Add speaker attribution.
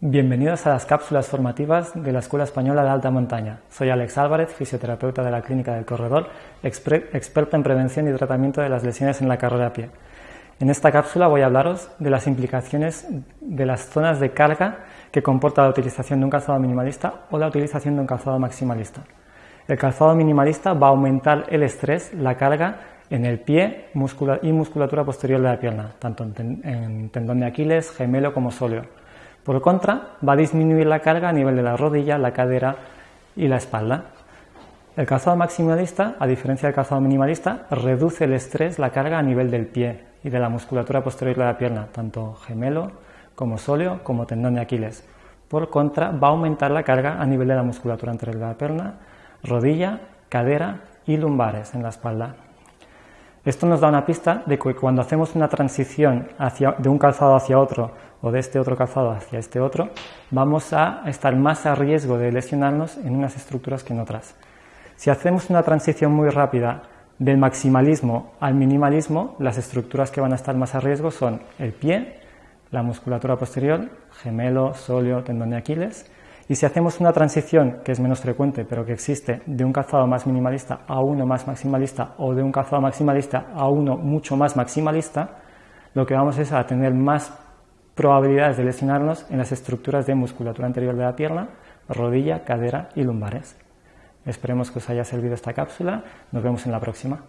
Speaker 1: Bienvenidos a las cápsulas formativas de la Escuela Española de Alta Montaña. Soy Alex Álvarez, fisioterapeuta de la Clínica del Corredor, experto en prevención y tratamiento de las lesiones en la carrera a pie. En esta cápsula voy a hablaros de las implicaciones de las zonas de carga que comporta la utilización de un calzado minimalista o la utilización de un calzado maximalista. El calzado minimalista va a aumentar el estrés, la carga en el pie y musculatura posterior de la pierna, tanto en tendón de Aquiles, gemelo como sóleo por contra, va a disminuir la carga a nivel de la rodilla, la cadera y la espalda. El calzado maximalista, a diferencia del calzado minimalista, reduce el estrés, la carga a nivel del pie y de la musculatura posterior de la pierna, tanto gemelo como sóleo como tendón de Aquiles. Por contra, va a aumentar la carga a nivel de la musculatura anterior de la pierna, rodilla, cadera y lumbares en la espalda. Esto nos da una pista de que cuando hacemos una transición de un calzado hacia otro o de este otro calzado hacia este otro, vamos a estar más a riesgo de lesionarnos en unas estructuras que en otras. Si hacemos una transición muy rápida del maximalismo al minimalismo, las estructuras que van a estar más a riesgo son el pie, la musculatura posterior, gemelo, sóleo, tendón de Aquiles, y si hacemos una transición, que es menos frecuente, pero que existe, de un calzado más minimalista a uno más maximalista o de un calzado maximalista a uno mucho más maximalista, lo que vamos es a tener más probabilidades de lesionarnos en las estructuras de musculatura anterior de la pierna, rodilla, cadera y lumbares. Esperemos que os haya servido esta cápsula. Nos vemos en la próxima.